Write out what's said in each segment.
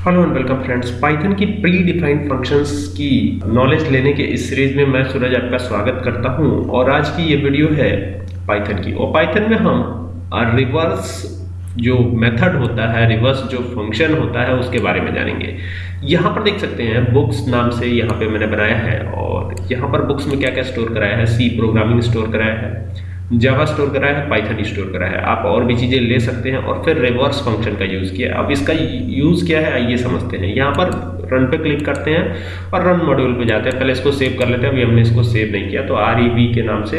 Hello and welcome friends Python की predefined functions की knowledge लेने के इस सीरीज़ में मैं सूरज आपका स्वागत करता हूँ और आज की ये वीडियो है पाइथन की। और पाइथन में हम रिवर्स जो मेथड होता है रिवर्स जो फ़ंक्शन होता है, उसके बारे में जानेंगे। यहाँ पर देख सकते हैं बुक्स नाम से यहाँ पे मैंने बनाया है और यहाँ पर बुक्स में क्या क्या स्टोर कराया है सी प्रोग्रामिंग स्टोर कराया है। जावा स्टोर करा है पाइथन स्टोर करा है। आप और भी चीज़ें ले सकते हैं और फिर रिवर्स फ़ंक्शन का यूज़ किया अब इसका यूज़ क्या है, आइए समझते हैं। यहाँ पर रन पे क्लिक करते हैं और रन मॉड्यूल पे जाते हैं। पहले इसको सेव कर लेते हैं। अभी हमने इसको सेव नहीं किया तो आर बी के नाम से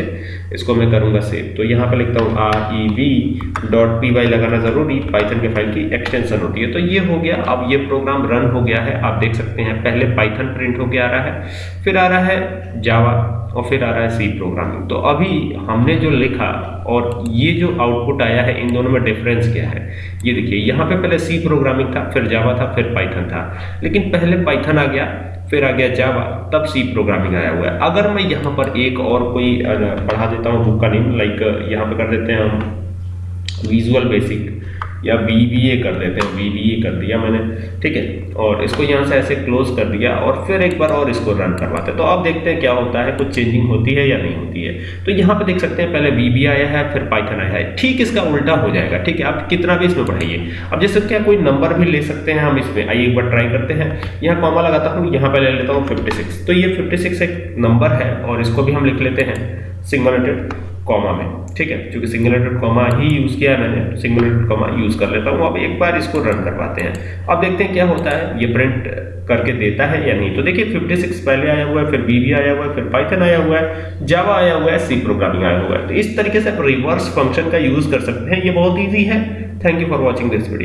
इसको मैं करूँगा सेव तो यहाँ पर लिखता हूँ आर डॉट पी वाई लगाना ज़रूरी पाइथन के फ़ाइल की एक्सटेंशन होती है। तो ये हो गया। अब ये प्रोग्राम रन हो गया है। आप देख सकते हैं, पहले पाइथन प्रिंट होकर आ रहा है। फिर आ रहा है जावा और फिर आ रहा है सी प्रोग्रामिंग तो अभी हमने जो लिखा और ये जो आउटपुट आया है, इन दोनों में डिफरेंस क्या है? ये देखिए, यहाँ पे पहले सी प्रोग्रामिंग था, फिर जावा था, फिर पाइथन था। लेकिन पहले पाइथन आ गया, फिर आ गया जावा तब सी प्रोग्रामिंग आया हुआ है। अगर मैं यहाँ पर एक और कोई पढ़ा देता हूँ, बुक का नेम लाइक यहाँ पे कर देते हैं हम विजुअल बेसिक या वी बी ए कर देते हैं वी बी ए कर दिया मैंने, ठीक है? और इसको यहाँ से ऐसे क्लोज कर दिया और फिर एक बार और इसको रन करवाते हैं। तो आप देखते हैं क्या होता है, कुछ चेंजिंग होती है या नहीं होती है। तो यहाँ पे देख सकते हैं, पहले वी बी आया है, फिर पाइथन आया है। ठीक इसका उल्टा हो जाएगा, ठीक है? आप कितना भी इसमें बढ़ाइए अब जैसे क्या कोई नंबर भी ले सकते हैं हम इसमें। आइए एक बार ट्राई करते हैं। यहाँ कॉमा लगाता हूँ, यहाँ पे ले लेता हूँ फिफ्टी तो ये फिफ्टी एक नंबर है और इसको भी हम लिख लेते हैं सिंगल कॉमा में, ठीक है? क्योंकि सिंगल हेडेड कॉमा ही यूज़ किया है मैंने सिंगल हेडेड कॉमा यूज़ कर लेता हूँ। अब एक बार इसको रन करवाते हैं। अब देखते हैं क्या होता है। ये प्रिंट करके देता है या नहीं? तो देखिए 56 पहले आया हुआ है, फिर बीबी आया हुआ है, फिर पाइथन आया हुआ है जावा आया हुआ है सी प्रोग्रामिंग आया हुआ है। तो इस तरीके से आप रिवर्स फ़ंक्शन का यूज़ कर सकते हैं। ये बहुत ईजी है। Thank you for watching this video